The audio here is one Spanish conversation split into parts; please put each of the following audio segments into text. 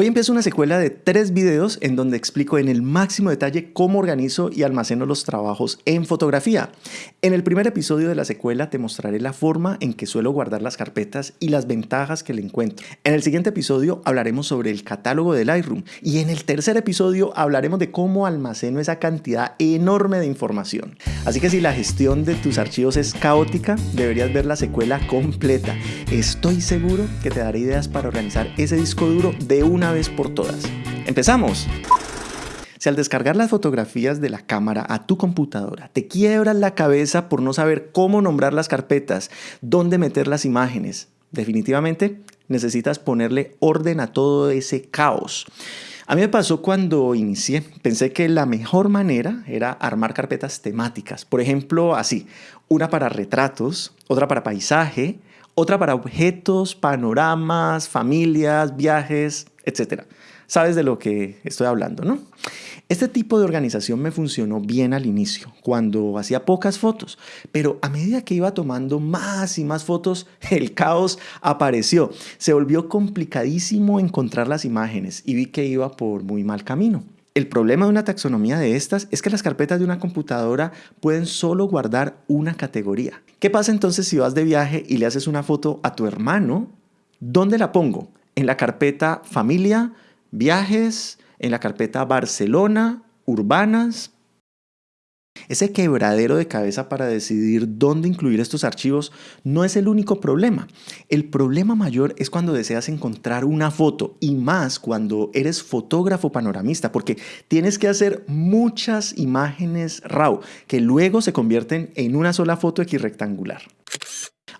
Hoy empiezo una secuela de tres videos en donde explico en el máximo detalle cómo organizo y almaceno los trabajos en fotografía. En el primer episodio de la secuela te mostraré la forma en que suelo guardar las carpetas y las ventajas que le encuentro. En el siguiente episodio hablaremos sobre el catálogo de Lightroom y en el tercer episodio hablaremos de cómo almaceno esa cantidad enorme de información. Así que si la gestión de tus archivos es caótica, deberías ver la secuela completa. Estoy seguro que te daré ideas para organizar ese disco duro de una vez por todas. ¡Empezamos! Si al descargar las fotografías de la cámara a tu computadora te quiebras la cabeza por no saber cómo nombrar las carpetas, dónde meter las imágenes, definitivamente necesitas ponerle orden a todo ese caos. A mí me pasó cuando inicié, pensé que la mejor manera era armar carpetas temáticas, por ejemplo así, una para retratos, otra para paisaje, otra para objetos, panoramas, familias, viajes, etc. Sabes de lo que estoy hablando, ¿no? Este tipo de organización me funcionó bien al inicio, cuando hacía pocas fotos, pero a medida que iba tomando más y más fotos, el caos apareció. Se volvió complicadísimo encontrar las imágenes y vi que iba por muy mal camino. El problema de una taxonomía de estas es que las carpetas de una computadora pueden solo guardar una categoría. ¿Qué pasa entonces si vas de viaje y le haces una foto a tu hermano? ¿Dónde la pongo? En la carpeta familia, viajes, en la carpeta Barcelona, urbanas. Ese quebradero de cabeza para decidir dónde incluir estos archivos no es el único problema. El problema mayor es cuando deseas encontrar una foto y más cuando eres fotógrafo panoramista porque tienes que hacer muchas imágenes RAW que luego se convierten en una sola foto equirrectangular.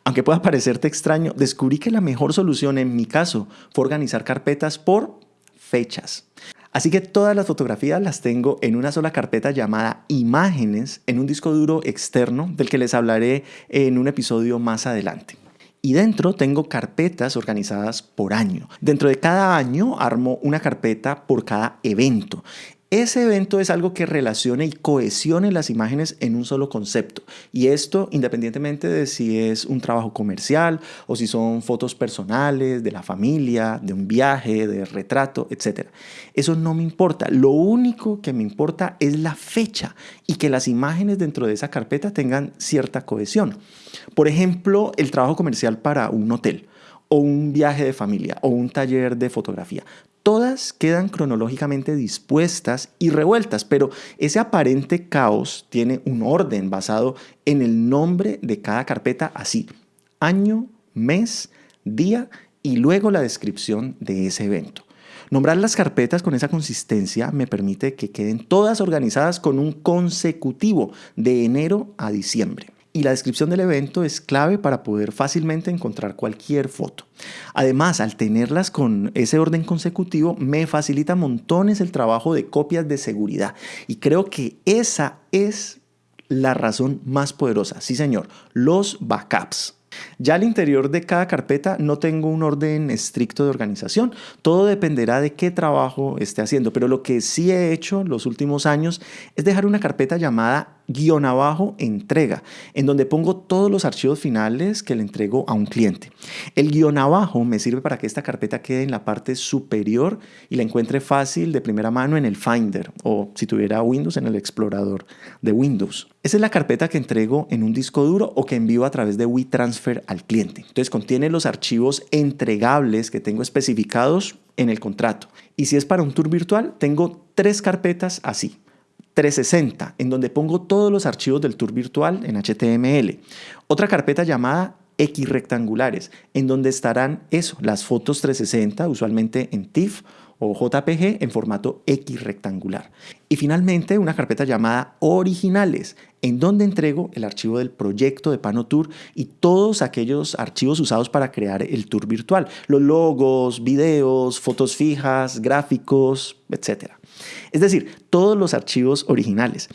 Aunque pueda parecerte extraño, descubrí que la mejor solución en mi caso fue organizar carpetas por fechas. Así que todas las fotografías las tengo en una sola carpeta llamada imágenes en un disco duro externo del que les hablaré en un episodio más adelante. Y dentro tengo carpetas organizadas por año. Dentro de cada año armo una carpeta por cada evento. Ese evento es algo que relacione y cohesione las imágenes en un solo concepto. Y esto independientemente de si es un trabajo comercial o si son fotos personales, de la familia, de un viaje, de retrato, etc. Eso no me importa. Lo único que me importa es la fecha y que las imágenes dentro de esa carpeta tengan cierta cohesión. Por ejemplo, el trabajo comercial para un hotel o un viaje de familia o un taller de fotografía todas quedan cronológicamente dispuestas y revueltas, pero ese aparente caos tiene un orden basado en el nombre de cada carpeta así, año, mes, día y luego la descripción de ese evento. Nombrar las carpetas con esa consistencia me permite que queden todas organizadas con un consecutivo de enero a diciembre y la descripción del evento es clave para poder fácilmente encontrar cualquier foto. Además, al tenerlas con ese orden consecutivo, me facilita montones el trabajo de copias de seguridad. Y creo que esa es la razón más poderosa. Sí, señor, los backups. Ya al interior de cada carpeta no tengo un orden estricto de organización. Todo dependerá de qué trabajo esté haciendo. Pero lo que sí he hecho los últimos años es dejar una carpeta llamada guion abajo entrega, en donde pongo todos los archivos finales que le entrego a un cliente. El guion abajo me sirve para que esta carpeta quede en la parte superior y la encuentre fácil de primera mano en el Finder o si tuviera Windows en el explorador de Windows. Esa es la carpeta que entrego en un disco duro o que envío a través de WeTransfer al cliente. Entonces contiene los archivos entregables que tengo especificados en el contrato. Y si es para un tour virtual, tengo tres carpetas así. 360, en donde pongo todos los archivos del tour virtual en HTML. Otra carpeta llamada X rectangulares, en donde estarán eso, las fotos 360, usualmente en TIFF o JPG en formato X rectangular. Y finalmente una carpeta llamada originales, en donde entrego el archivo del proyecto de Pano Tour y todos aquellos archivos usados para crear el tour virtual, los logos, videos, fotos fijas, gráficos, etc. Es decir, todos los archivos originales.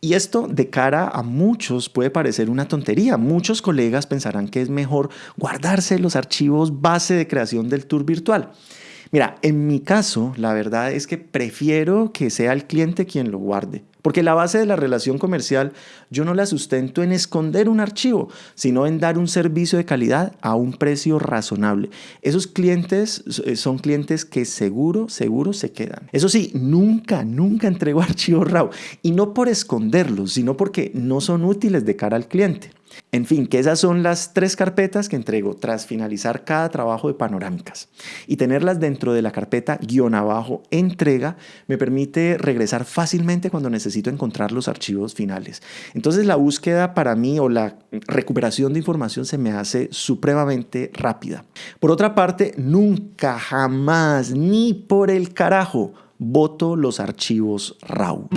Y esto de cara a muchos puede parecer una tontería. Muchos colegas pensarán que es mejor guardarse los archivos base de creación del tour virtual. Mira, en mi caso, la verdad es que prefiero que sea el cliente quien lo guarde. Porque la base de la relación comercial yo no la sustento en esconder un archivo, sino en dar un servicio de calidad a un precio razonable. Esos clientes eh, son clientes que seguro, seguro se quedan. Eso sí, nunca, nunca entrego archivos RAW. Y no por esconderlos, sino porque no son útiles de cara al cliente. En fin, que esas son las tres carpetas que entrego tras finalizar cada trabajo de panorámicas. Y tenerlas dentro de la carpeta guion abajo entrega me permite regresar fácilmente cuando necesito encontrar los archivos finales. Entonces la búsqueda para mí o la recuperación de información se me hace supremamente rápida. Por otra parte, nunca, jamás, ni por el carajo, voto los archivos RAW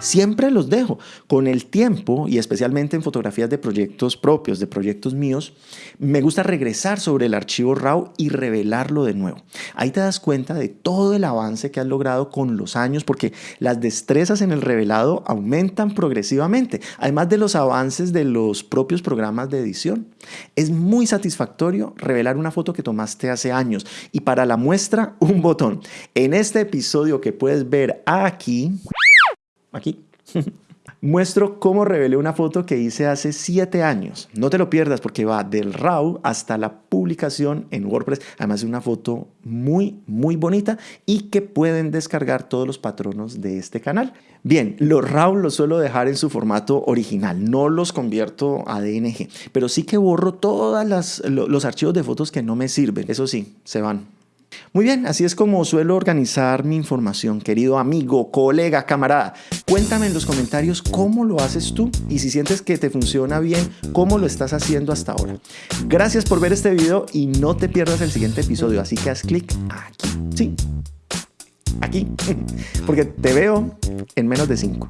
siempre los dejo. Con el tiempo, y especialmente en fotografías de proyectos propios, de proyectos míos, me gusta regresar sobre el archivo RAW y revelarlo de nuevo. Ahí te das cuenta de todo el avance que has logrado con los años, porque las destrezas en el revelado aumentan progresivamente, además de los avances de los propios programas de edición. Es muy satisfactorio revelar una foto que tomaste hace años y para la muestra un botón. En este episodio que puedes ver aquí, aquí. Muestro cómo revelé una foto que hice hace 7 años. No te lo pierdas porque va del RAW hasta la publicación en WordPress. Además es una foto muy, muy bonita y que pueden descargar todos los patronos de este canal. Bien, los RAW los suelo dejar en su formato original. No los convierto a DNG. Pero sí que borro todos los archivos de fotos que no me sirven. Eso sí, se van muy bien, así es como suelo organizar mi información, querido amigo, colega, camarada. Cuéntame en los comentarios cómo lo haces tú y si sientes que te funciona bien, cómo lo estás haciendo hasta ahora. Gracias por ver este video y no te pierdas el siguiente episodio, así que haz clic aquí. Sí, aquí, porque te veo en menos de 5.